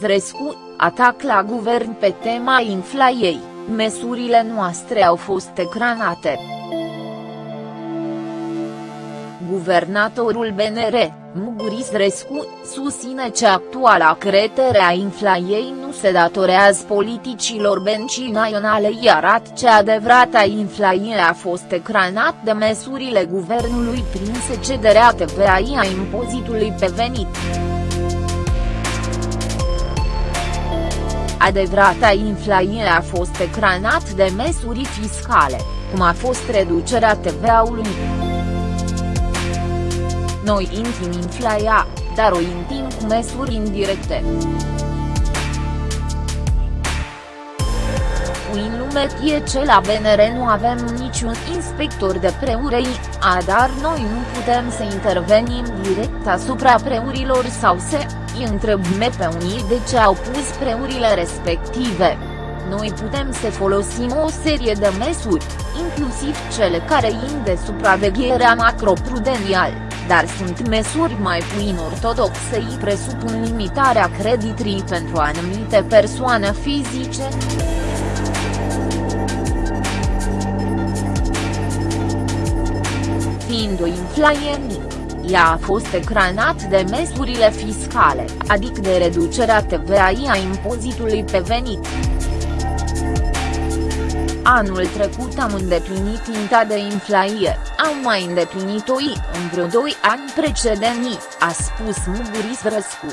Răscu, atac la guvern pe tema inflaiei, măsurile noastre au fost ecranate. Guvernatorul BNR, Muguris Rescu, susține că actuala cretere a inflaiei nu se datorează politicilor bencii naționale iar ce adevărata inflaie a fost ecranat de măsurile guvernului prin secederea TVA a impozitului pe venit. Adevărata inflație a fost ecranat de măsuri fiscale, cum a fost reducerea TVA-ului. Noi intim inflația, dar o intim cu măsuri indirecte. în lume e ce la BNR nu avem niciun inspector de preurei, a dar noi nu putem să intervenim direct asupra preurilor sau să îi întrebăm pe unii de ce au pus preurile respective. Noi putem să folosim o serie de măsuri, inclusiv cele care in de supravegherea macroprudențială dar sunt măsuri mai puin ortodoxe îi presupun limitarea creditrii pentru anumite persoane fizice. Fiind o inflație mică, ea a fost ecranat de măsurile fiscale, adică de reducerea TVA-i a impozitului pe venit. Anul trecut am îndeplinit inta de inflație, am mai îndeplinit-o în vreo doi ani precedenți, a spus Muguris Răscu.